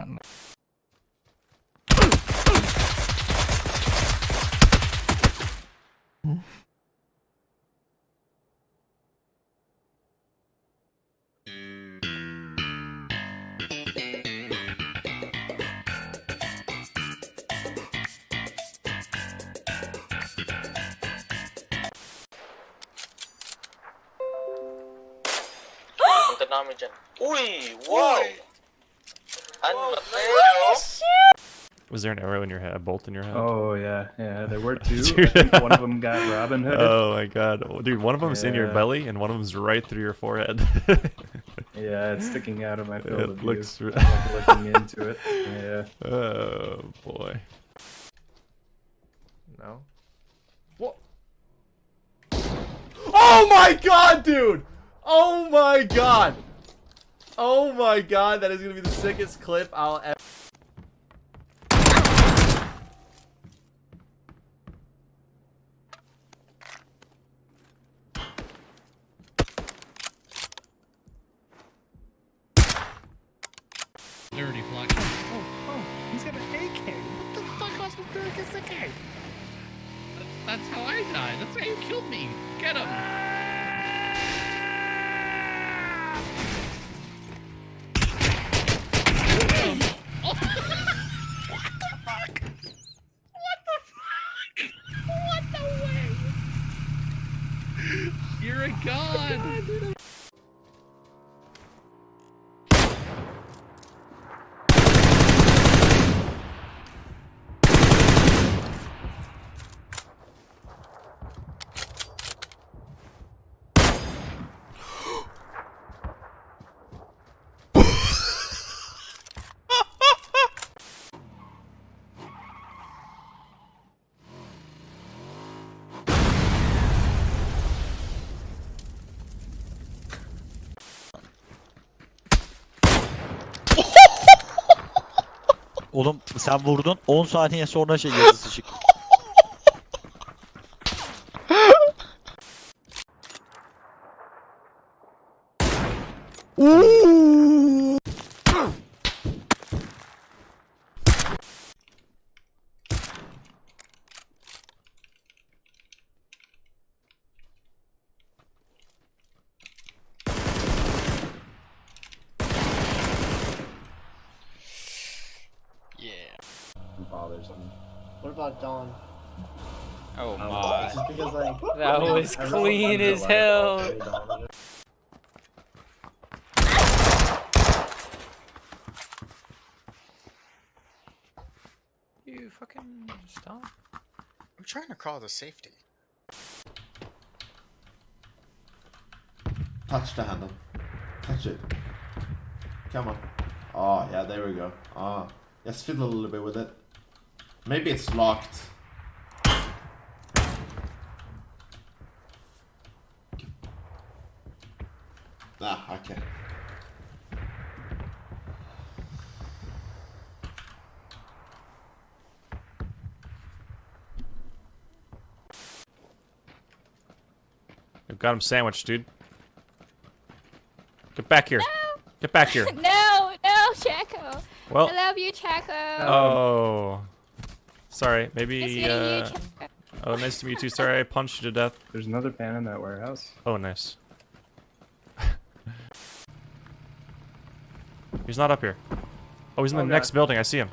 않나 음. the Norwegian. Ui, wow! Ui. Was there an arrow in your head, a bolt in your head? Oh yeah, yeah. There were two. Dude. I think one of them got Robin Hood. Oh my god. Dude, one of them's in your belly and one of them's right through your forehead. Yeah, it's sticking out of my field It of looks view. re- I'm, like, looking into it. Yeah. oh boy. No. What? Oh my god, dude! Oh my god! Oh my god, that is gonna be the sickest clip I'll ever. Dirty flag. Oh, oh, oh, he's got an AK. What the fuck was he doing AK? That's, that's how I died. That's how you killed me. Get him. You're a god. Oğlum sen vurdun 10 saniye sonra şey yazısı çıktı. Bothers me. What about Dawn? Oh It's just because like That was I clean as like, hell. You fucking stop. I'm trying to call the safety. Touch the handle. Touch it. Come on. Oh, yeah, there we go. Ah, let's fiddle a little bit with it. Maybe it's locked. Ah, okay. I've got him sandwiched, dude. Get back here. Get back here. No, no, Chaco. Well, I love you, Chaco. oh. Sorry, maybe, meeting you, uh... Chaco. Oh, nice to meet you too. Sorry, I punched you to death. There's another pan in that warehouse. Oh, nice. he's not up here. Oh, he's in the Oh, God. next building. I see him.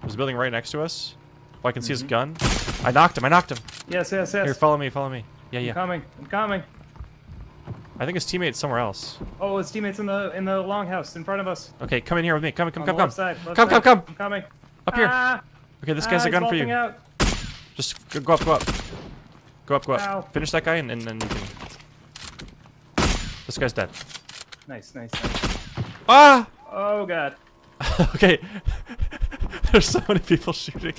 There's a building right next to us. Oh, I can see his Mhm. gun. I knocked him. I knocked him. Yes, yes, yes. Here, follow me. Follow me. Yeah, I'm yeah. coming. I'm coming. I think his teammate's somewhere else. Oh, his teammates in the in the longhouse in front of us. Okay, come in here with me. Come, come, On come, the come. left side, left Come, side. come, come. I'm coming. Up here. Okay, this guy's ah, a gun for you. Out. Just go, go up, go up. Go up, go up. Ow. Finish that guy and, and then you can... This guy's dead. Nice, nice, nice. Ah! Oh god. okay. There's so many people shooting.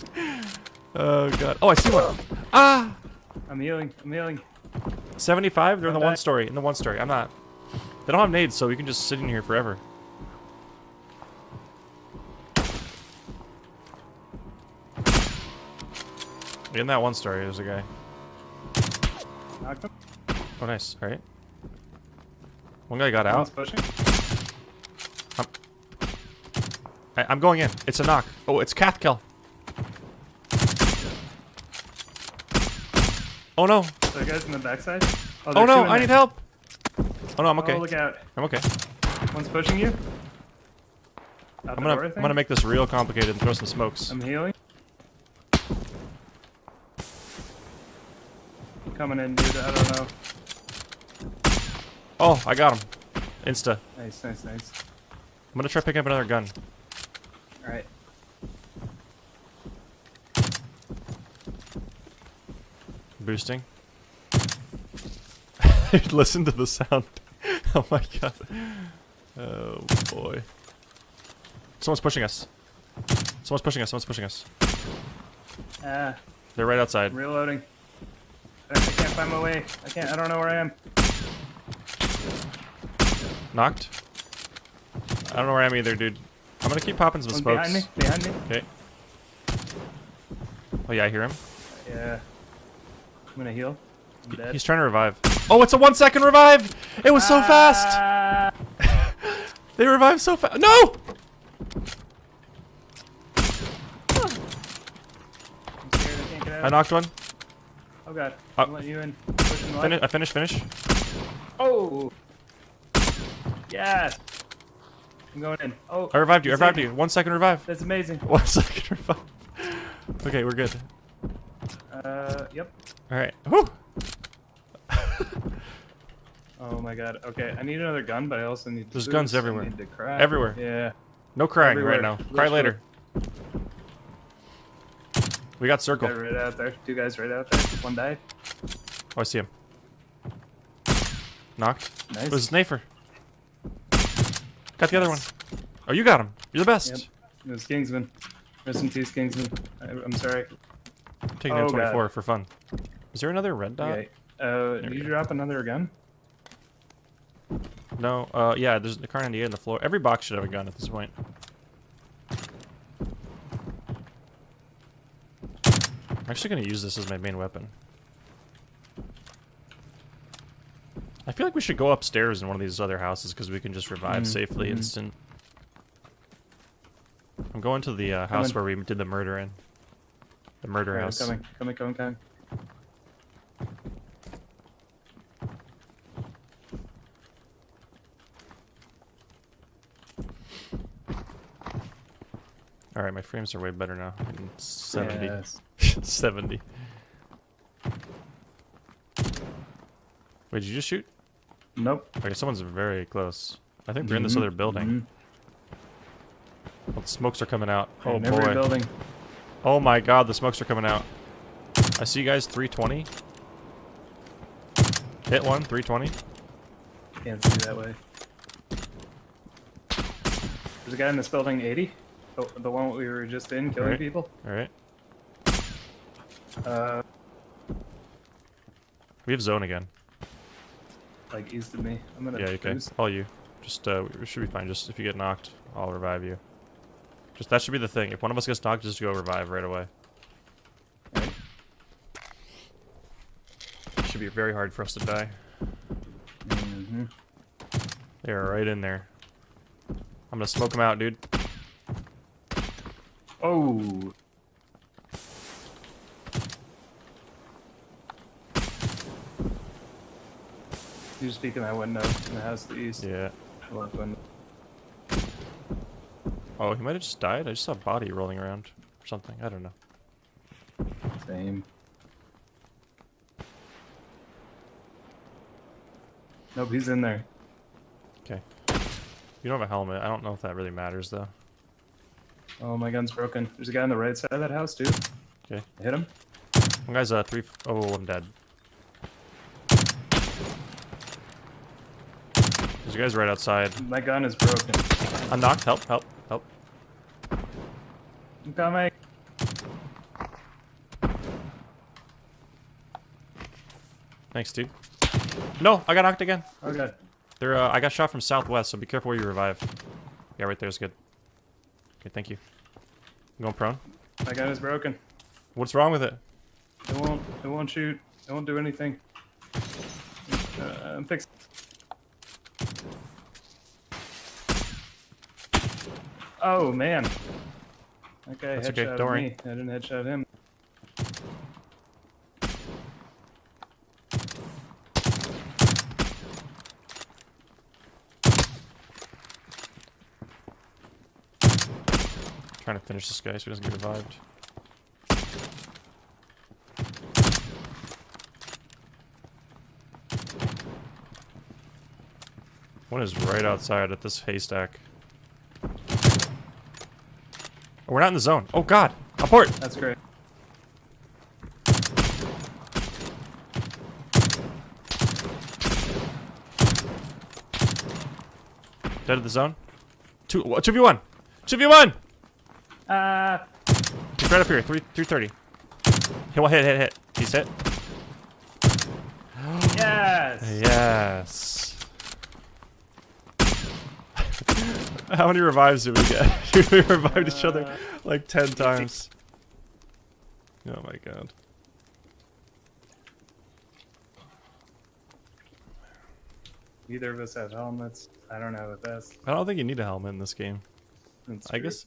Oh god. Oh, I see one. Ah! I'm healing. I'm healing. 75? They're in the Come one story. In the one story. I'm not. They don't have nades, so we can just sit in here forever. In that one story, there's a guy. Knocked him. Oh, nice. Alright. One guy got out. pushing. I, I'm going in. It's a knock. Oh, it's Cath kill. Oh no. So guys in the backside. Oh, oh two no, I there. need help. Oh no, I'm okay. Oh, look out. I'm okay. One's pushing you. Out I'm gonna door, I'm gonna make this real complicated and throw some smokes. I'm healing. Coming in, dude. I don't know. Oh, I got him. Insta. Nice, nice, nice. I'm gonna try picking up another gun. All right. Boosting. Listen to the sound. oh my god. Oh boy. Someone's pushing us. Someone's pushing us. Someone's pushing us. Ah, They're right outside. reloading. I, I can't find my way. I can't. I don't know where I am. Knocked. I don't know where I am either, dude. I'm gonna keep popping some One's smokes. behind me. Behind me. Okay. Oh yeah, I hear him. Yeah. I'm gonna heal. I'm dead. He's trying to revive. Oh, it's a one second revive! It was so fast! Ah! They revived so fast. No! I'm scared. I can't get out. I knocked one. Oh god. Uh, I'm letting you in. Pushing Fini left. I finished, finish. Oh. Yes. I'm going in. Oh. I revived you. I revived you. One second revive. That's amazing. One second revive. Okay, we're good. Uh. Yep. All right. Whew. Oh my god. Okay, I need another gun, but I also need. There's guns everywhere. need to cry. Everywhere. Yeah. No crying Everywhere. right now. Cry Literally. later. We got circle. Guy right out there. Two guys right out there. One died. Oh, I see him. Knocked. Nice. It was Snafer. Got the other one. Oh, you got him. You're the best. Yep. It was Kingsman. Rest in peace, Kingsman. I, I'm sorry. Taking Oh, M24 for fun. Is there another red dot? Okay. Uh, did you go. drop another gun? No. Uh, yeah. There's a Kar98 on the floor. Every box should have a gun at this point. I'm actually gonna use this as my main weapon. I feel like we should go upstairs in one of these other houses because we can just revive Mm, safely mhm. instant. I'm going to the uh, house Coming. where we did the murder in. The murder Alright, house. Coming, coming, coming, coming. All right, my frames are way better now. I'm 70. Yes. 70. Wait, did you just shoot? Nope. Okay, someone's very close. I think they're in this Mhm, other building. Oh, the smokes are coming out. Oh In boy. building. Oh my god, the smokes are coming out. I see you guys 320. Hit one, 320. Can't see that way. There's a guy in this building, 80. The, the one we were just in, killing Alright. people. Alright. Uh, We have zone again. like east of me. I'm gonna Yeah, okay. All you. Just, uh, we should be fine. Just if you get knocked, I'll revive you. Just, that should be the thing. If one of us gets knocked, just go revive right away. Alright. Should be very hard for us to die. Mhm. They are right in there. I'm gonna smoke them out, dude. Oh. You just peek in that window in the house to the east. Yeah. Left window. Oh, he might have just died. I just saw a body rolling around or something. I don't know. Same. Nope, he's in there. Okay. You don't have a helmet. I don't know if that really matters though. Oh, my gun's broken. There's a guy on the right side of that house, too. Okay. I hit him. One guy's uh three. Oh, I'm dead. There's a guy's right outside. My gun is broken. I'm knocked. Help! Help! Help! I'm coming. Thanks, dude. No, I got knocked again. Oh, God. They're. Uh, I got shot from southwest, so be careful where you revive. Yeah, right there's good. Okay, thank you. I'm going prone. My gun is broken. What's wrong with it? It won't. It won't shoot. It won't do anything. Uh, I'm fixing. Oh man. Okay, That's headshot okay, don't me. I didn't headshot him. Trying to finish this guy so he doesn't get revived. One is right outside at this haystack. Oh, we're not in the zone. Oh god! Abort! That's great. Dead of the zone. Two, wha- 2v1! 2v1! Uh. He's right up here. 3, 330. Hit, one, hit, hit, hit. He's hit. yes. Yes. How many revives did we get? we revived each other Uh, like 10 times. Oh my god. Either of us have helmets. I don't have a vest. I don't think you need a helmet in this game. That's I true. guess